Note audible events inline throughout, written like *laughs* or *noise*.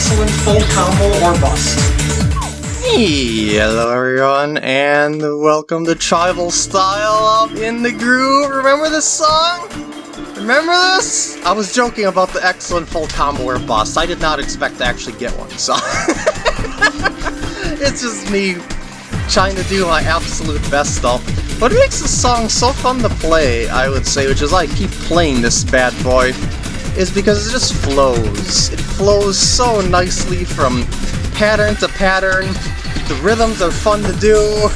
excellent full combo or bust. Hello everyone, and welcome to Tribal Style of In the Groove. Remember this song? Remember this? I was joking about the excellent full combo or bust. I did not expect to actually get one, so... *laughs* it's just me trying to do my absolute best stuff. What makes this song so fun to play, I would say, which is I keep playing this bad boy, is because it just flows. It flows so nicely from pattern to pattern. The rhythms are fun to do.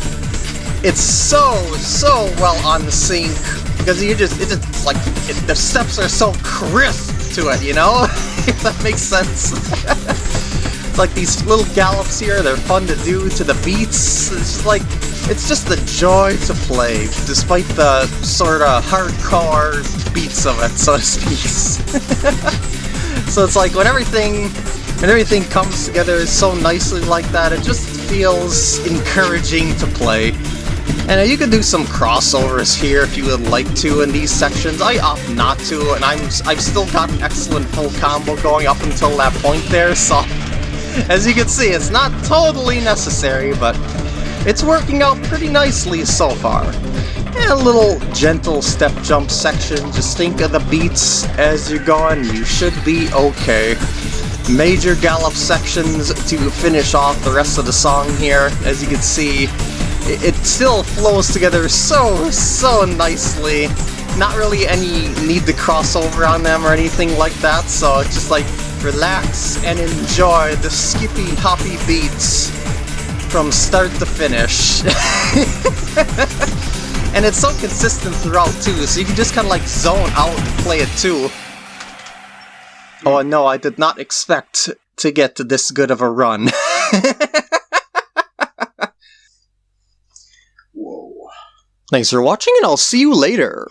It's so, so well on the sync, because you just, it's just like, it, the steps are so crisp to it, you know? *laughs* if that makes sense. *laughs* Like these little gallops here, they're fun to do to the beats. It's like, it's just a joy to play, despite the sort of hardcore beats of it, so to speak. *laughs* so it's like when everything when everything comes together so nicely like that, it just feels encouraging to play. And you can do some crossovers here if you would like to in these sections. I opt not to, and I'm I've still got an excellent full combo going up until that point there, so as you can see, it's not totally necessary, but it's working out pretty nicely so far. And a little gentle step jump section, just think of the beats as you're going, you should be okay. Major gallop sections to finish off the rest of the song here, as you can see, it still flows together so, so nicely. Not really any need to cross over on them or anything like that, so it's just like relax and enjoy the skippy hoppy beats from start to finish. *laughs* and it's so consistent throughout too, so you can just kind of like zone out and play it too. Oh no, I did not expect to get to this good of a run. *laughs* Whoa. Thanks for watching and I'll see you later.